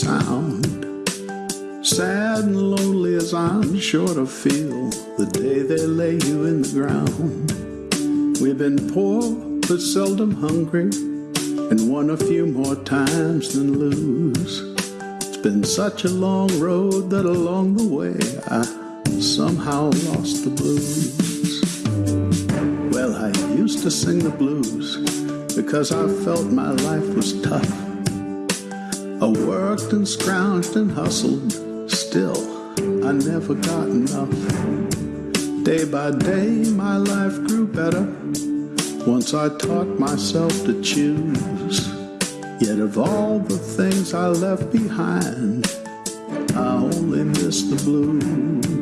sound. Sad and lonely as I'm sure to feel the day they lay you in the ground. We've been poor but seldom hungry and won a few more times than lose. It's been such a long road that along the way I somehow lost the blues. Well, I used to sing the blues because I felt my life was tough. I worked and scrounged and hustled, still I never got enough. Day by day, my life grew better once I taught myself to choose. Yet of all the things I left behind, I only miss the blues.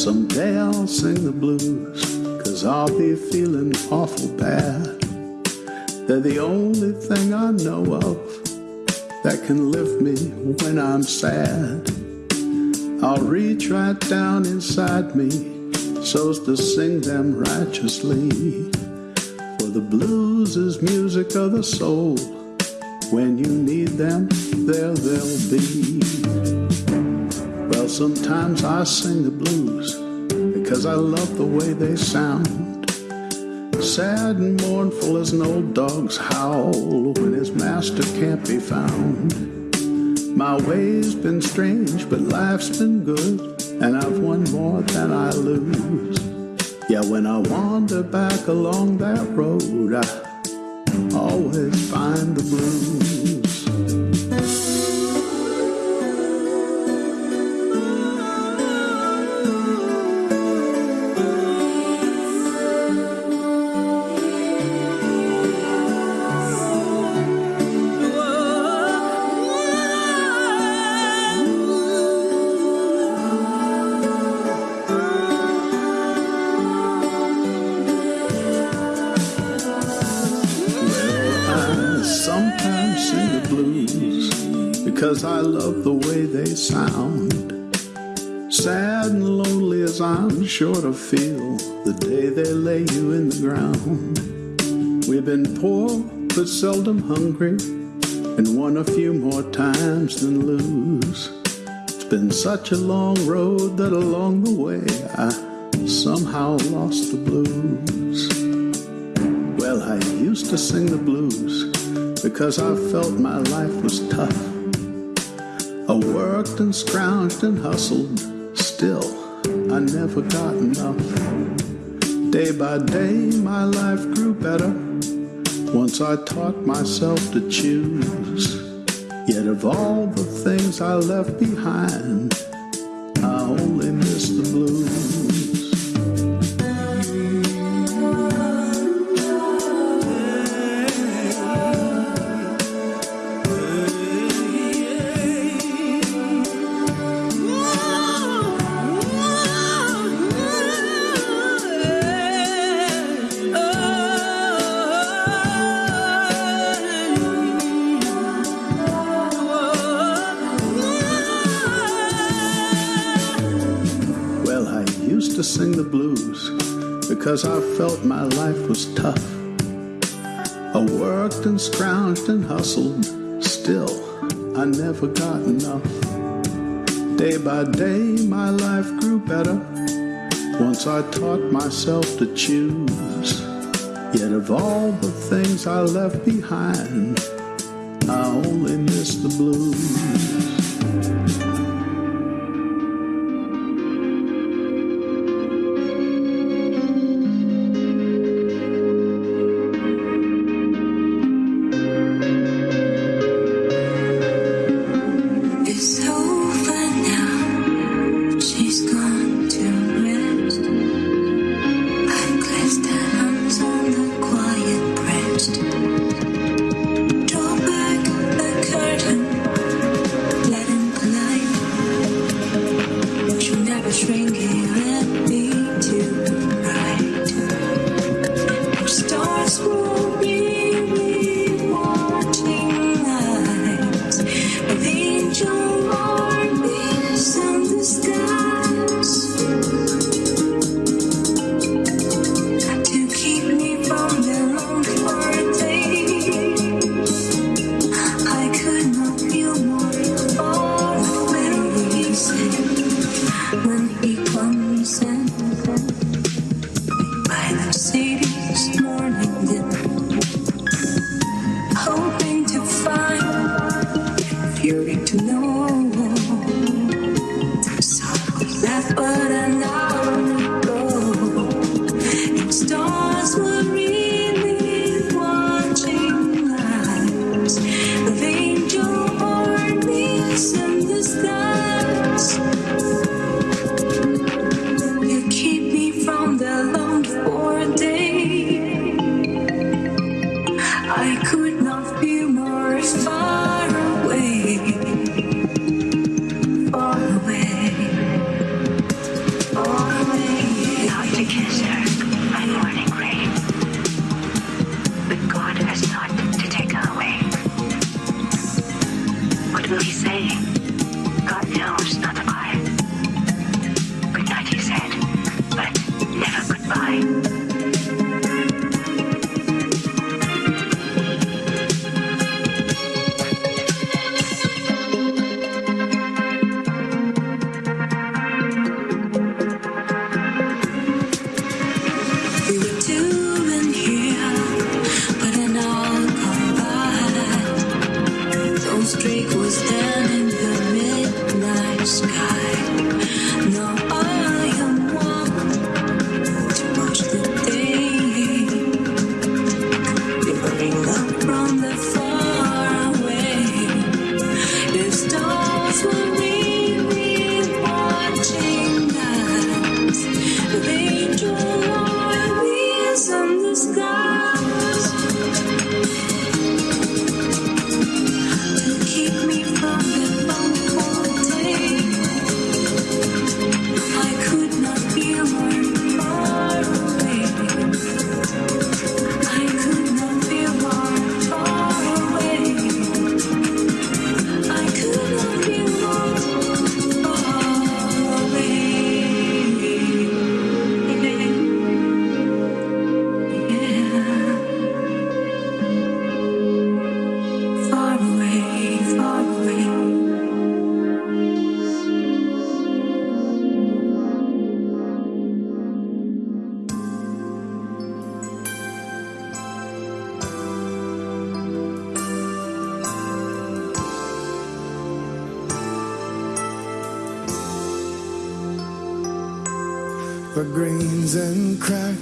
Someday I'll sing the blues, cause I'll be feeling awful bad. They're the only thing I know of that can lift me when I'm sad. I'll reach right down inside me so's to sing them righteously. For the blues is music of the soul. When you need them, there they'll be. Well, sometimes I sing the blues because I love the way they sound. Sad and mournful as an old dog's howl when his master can't be found. My way's been strange, but life's been good, and I've won more than I lose. Yeah, when I wander back along that road, I always find the blues. Sure to feel the day they lay you in the ground. We've been poor but seldom hungry and won a few more times than lose. It's been such a long road that along the way I somehow lost the blues. Well, I used to sing the blues because I felt my life was tough. I worked and scrounged and hustled, still I never got enough. Day by day, my life grew better once I taught myself to choose. Yet of all the things I left behind, I only miss the blues. To sing the blues because I felt my life was tough. I worked and scrounged and hustled, still I never got enough. Day by day, my life grew better once I taught myself to choose. Yet of all the things I left behind, I only miss the blues. next.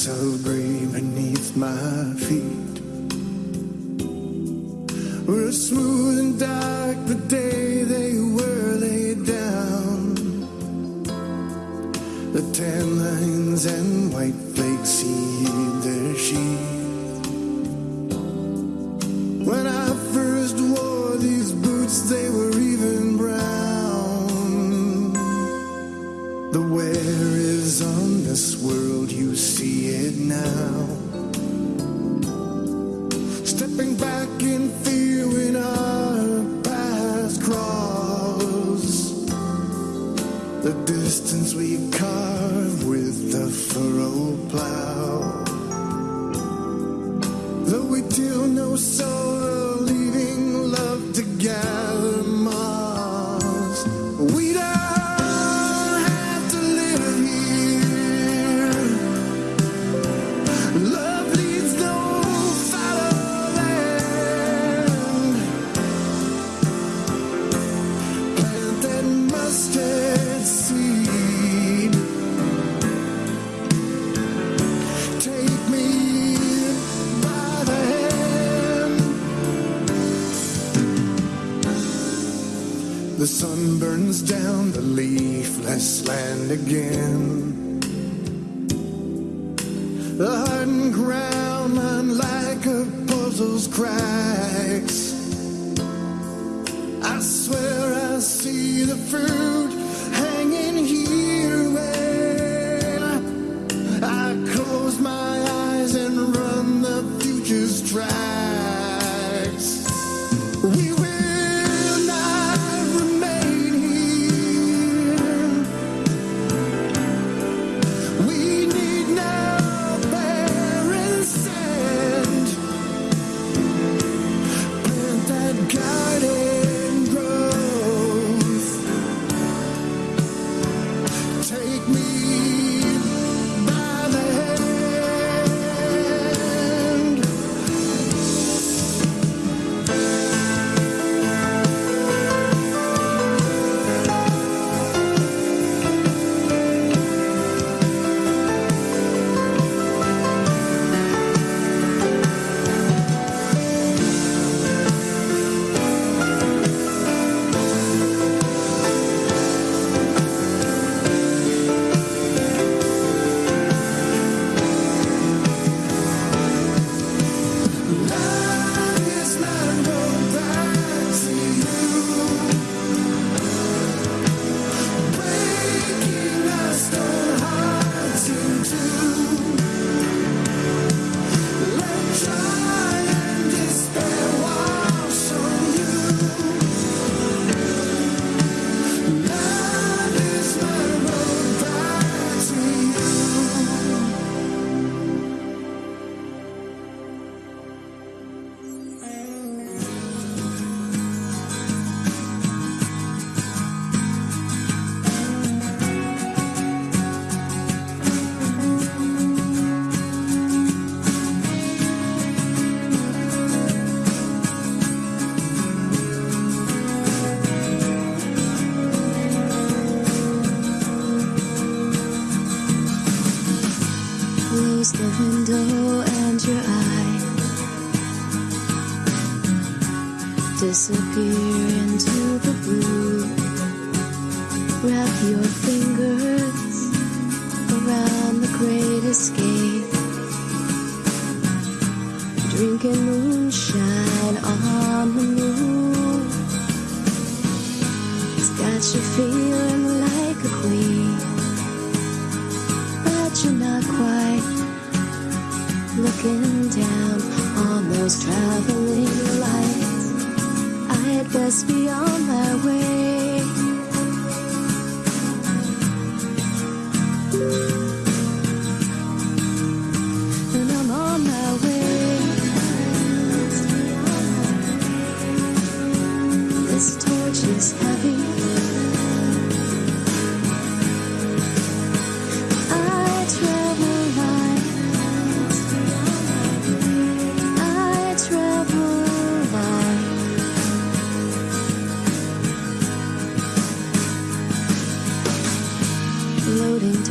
so again. The hardened ground, unlike a puzzle's cry.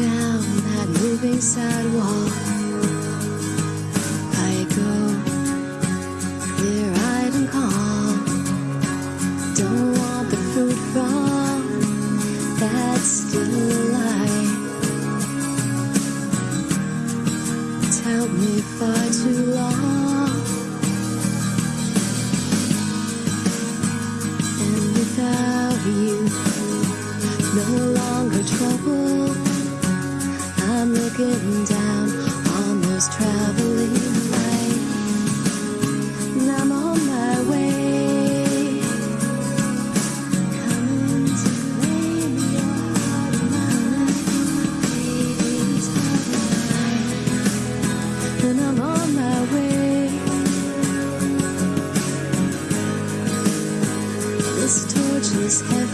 down that moving sidewalk. this heart.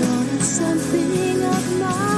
wanted something of mine.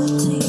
reality.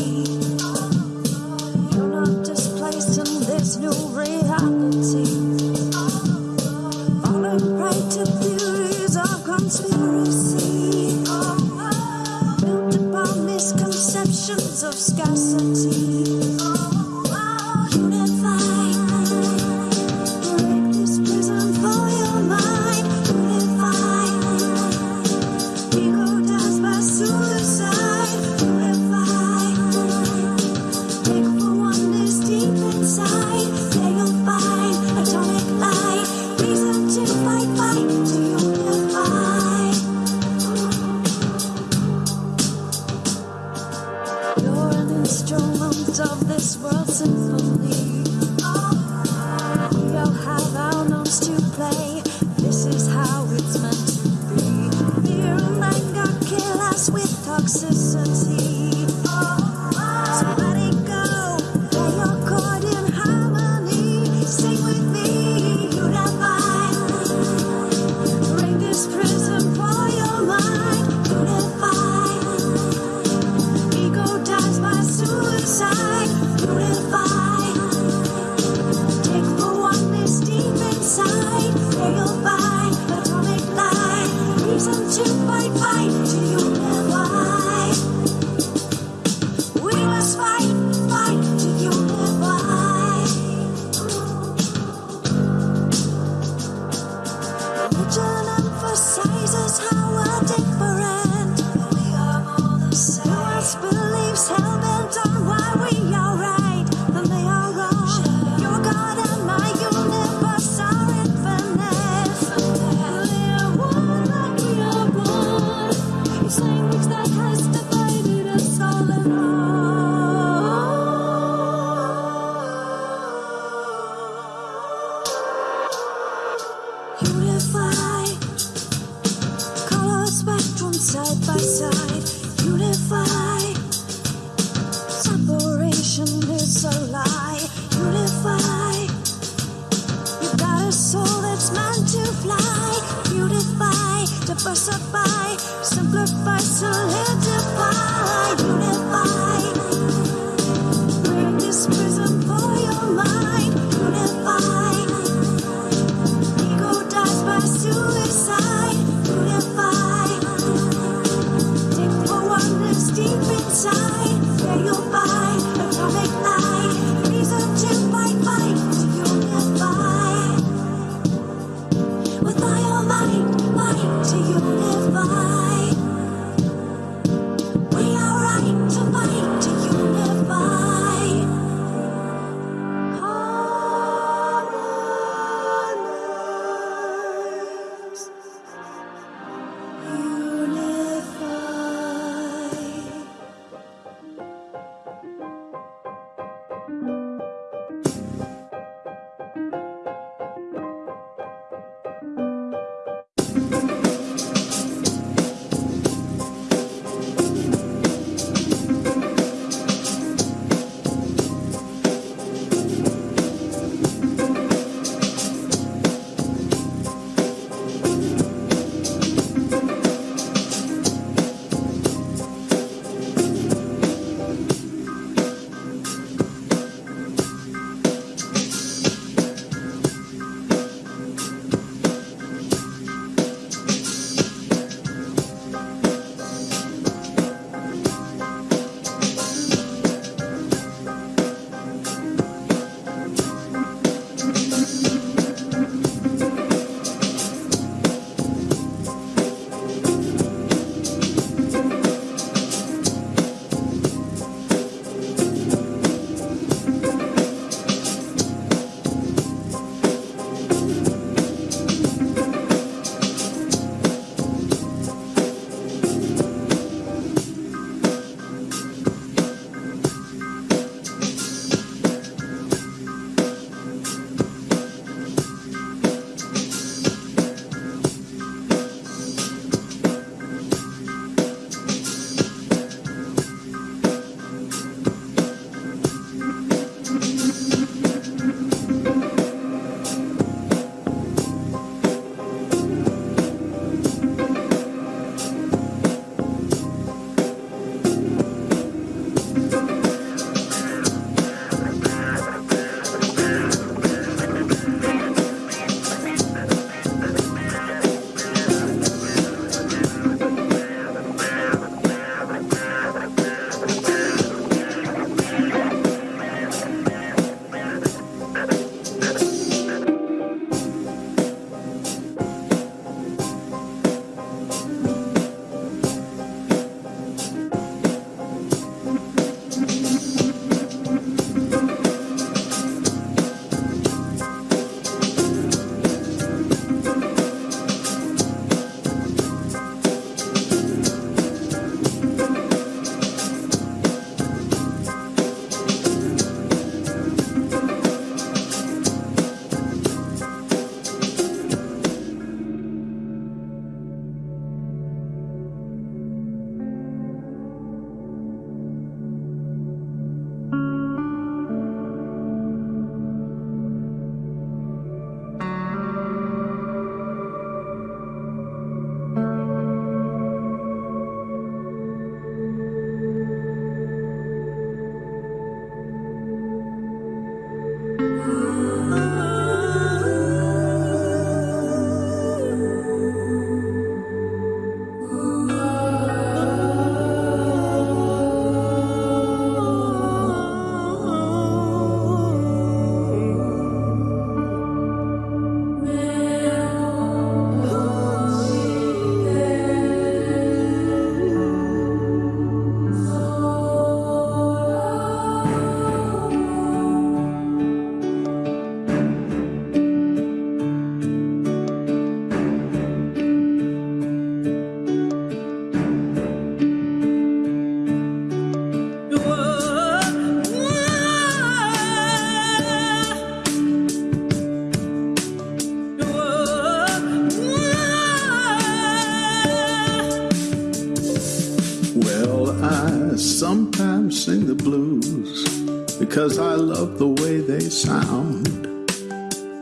The way they sound.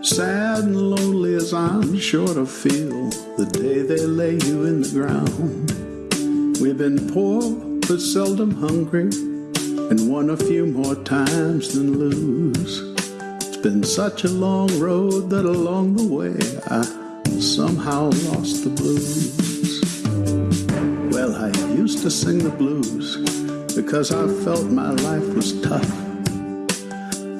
Sad and lonely as I'm sure to feel the day they lay you in the ground. We've been poor but seldom hungry and won a few more times than lose. It's been such a long road that along the way I somehow lost the blues. Well, I used to sing the blues because I felt my life was tough.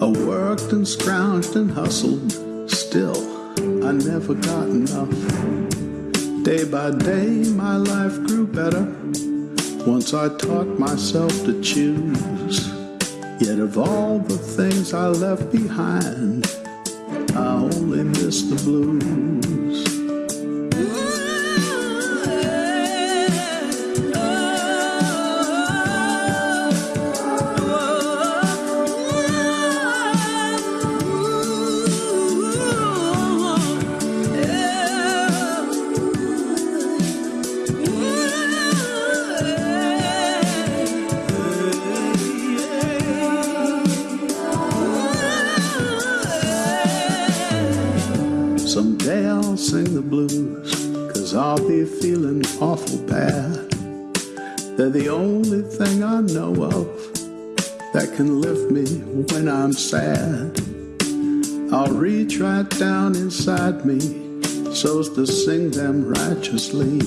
I worked and scrounged and hustled, still I never got enough. Day by day, my life grew better once I taught myself to choose. Yet of all the things I left behind, I only miss the blues. They're the only thing I know of that can lift me when I'm sad. I'll reach right down inside me so's to sing them righteously.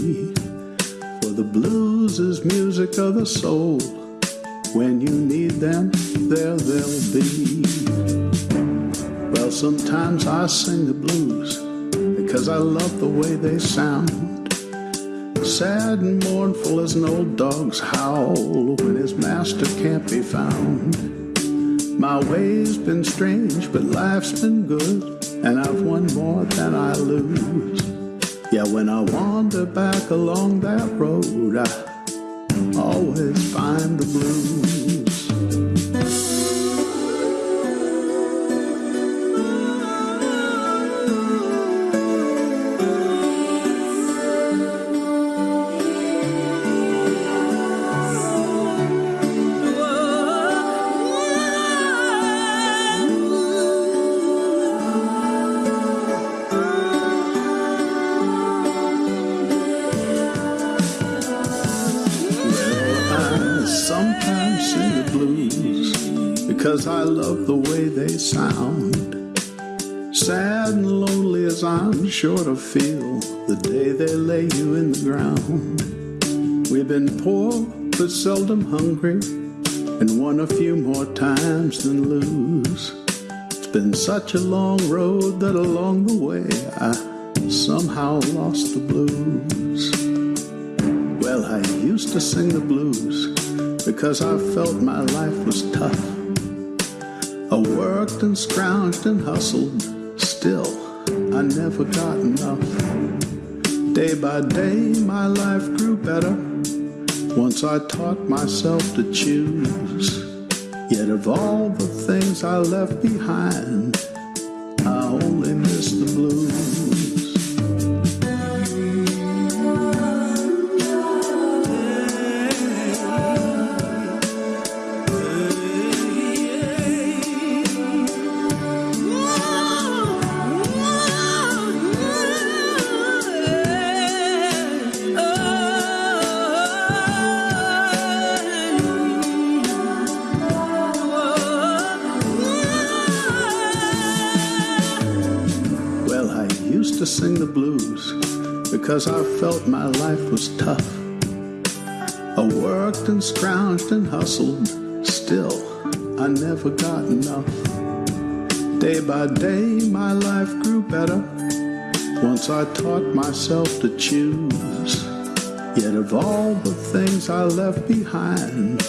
For the blues is music of the soul. When you need them, there they'll be. Well, sometimes I sing the blues because I love the way they sound. Sad and mournful as an old dog's howl when his master can't be found. My way's been strange, but life's been good, and I've won more than I lose. Yeah, when I wander back along that road, I always find the blues. Sound. Sad and lonely as I'm sure to feel the day they lay you in the ground. We've been poor but seldom hungry and won a few more times than lose. It's been such a long road that along the way I somehow lost the blues. Well, I used to sing the blues because I felt my life was tough. I worked and scrounged and hustled, still I never got enough. Day by day, my life grew better once I taught myself to choose. Yet of all the things I left behind, I only miss the blues. Felt my life was tough. I worked and scrounged and hustled, still I never got enough. Day by day, my life grew better once I taught myself to choose. Yet of all the things I left behind,